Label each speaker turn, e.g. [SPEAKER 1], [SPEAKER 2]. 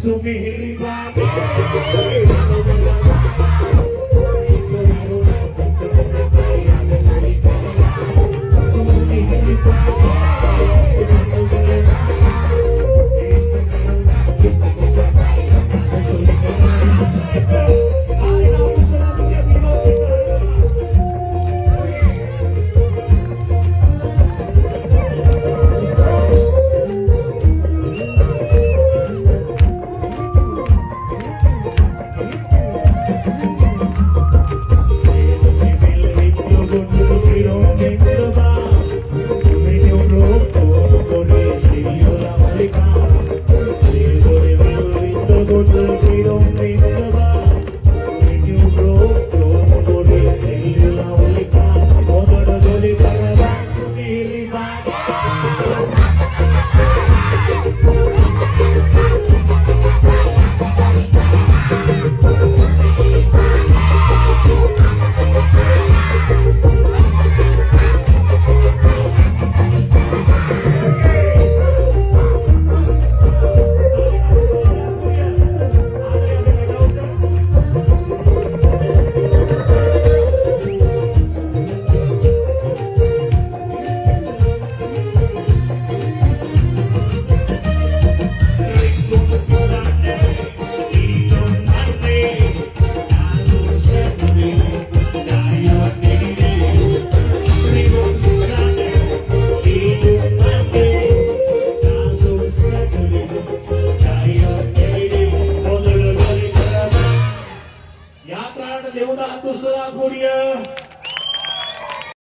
[SPEAKER 1] Sumihiripag we don't freedom, freedom, freedom. dewa tak tu